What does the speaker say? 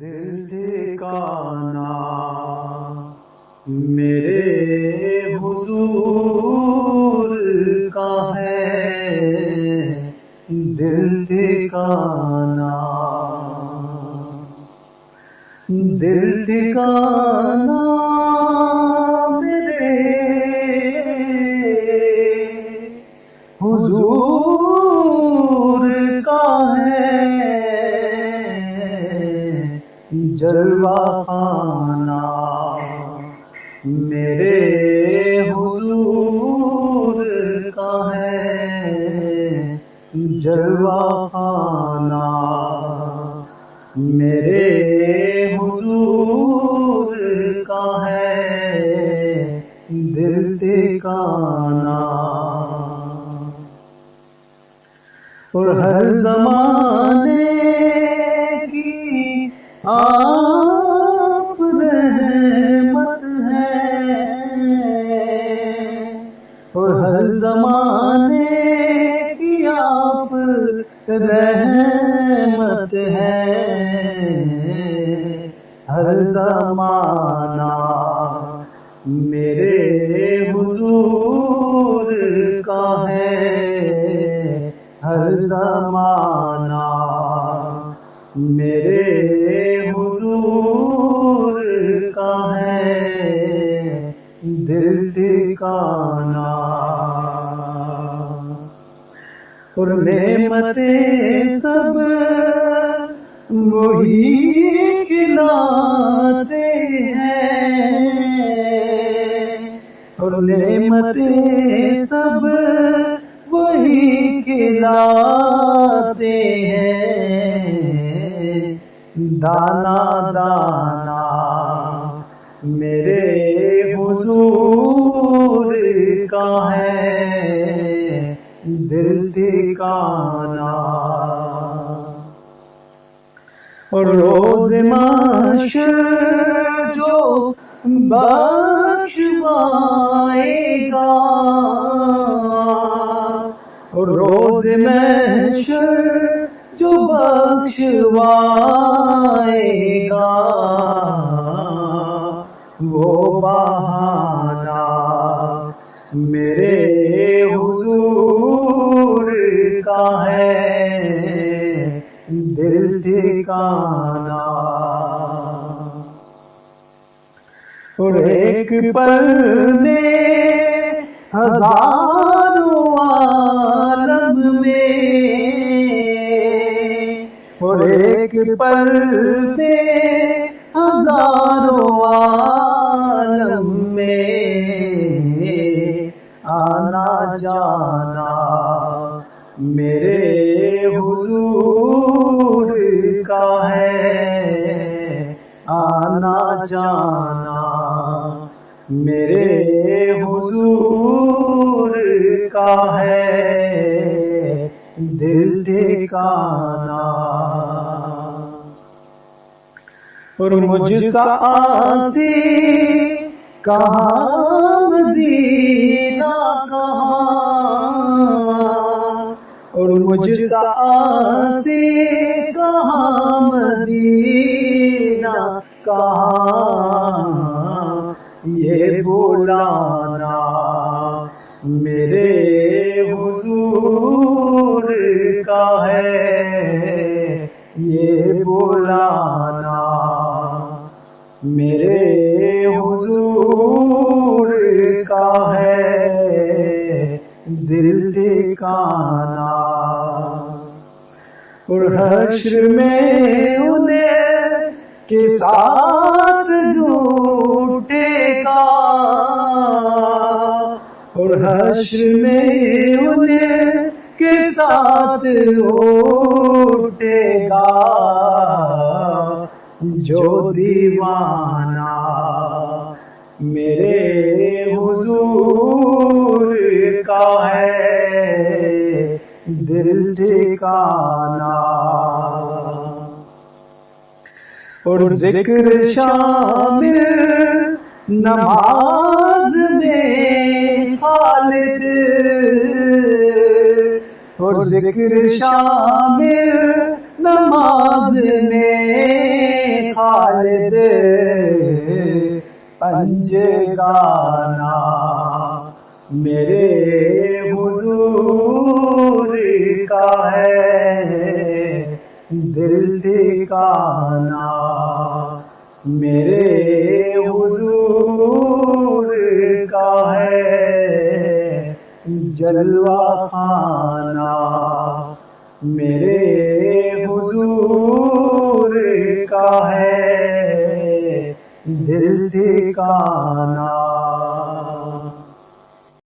دل ٹھکانا میرے حضور کا ہے۔ دل ٹھکانا دل ٹھکانا۔ خانہ میرے حضور کا ہے جلوہ خانہ۔ میرے حضور کا ہے دل ٹھکانا اور ہر زمانے کی آپ ہے۔ ہر زمانہ میرے حضور کا ہے۔ ہر زمانہ میرے حضور کا ہے۔ دل ٹھکانا اور نعمتیں سب وہی کھلاتے ہیں۔ اور نعمتیں سب وہی کھلاتے ہیں۔ دانا دانا، میرے حضور کا ہے۔ دل ٹھکانا اور روز معاشر جو بخشوائے گا۔ اور روز محشر جو بخشوائے گا۔ وہ بہانا میرے ایک پل میں ہزاروں عالم میں اور ایک پل میں ہزاروں عالم میں آنا جانا میرے حضور کا ہے آنا جانا میرے حضور کا ہے دل ٹھکانا اور مجھ سا آسی کہاں مدینہ کہاں؟ اور مجھ سا آسی کہاں مدینہ کہاں؟ یہ بولانا میرے حضور کا ہے۔ یہ بولانا میرے حضور کا ہے۔ دل ٹھکانا۔ اور حشر میں انہیں کے ساتھ جھوٹے اور حشر میں انہیں کے ساتھ اٹھے گا۔ جو دیوانہ میرے حضور کا ہے، دل ٹھکانا اور ذکر شامل نماز اور ذکر شامل نماز میں خالد پنج گانا میرے حضور کا ہے دل ٹھکانا میرے جلوہ خانہ میرے حضور کا ہے دل کا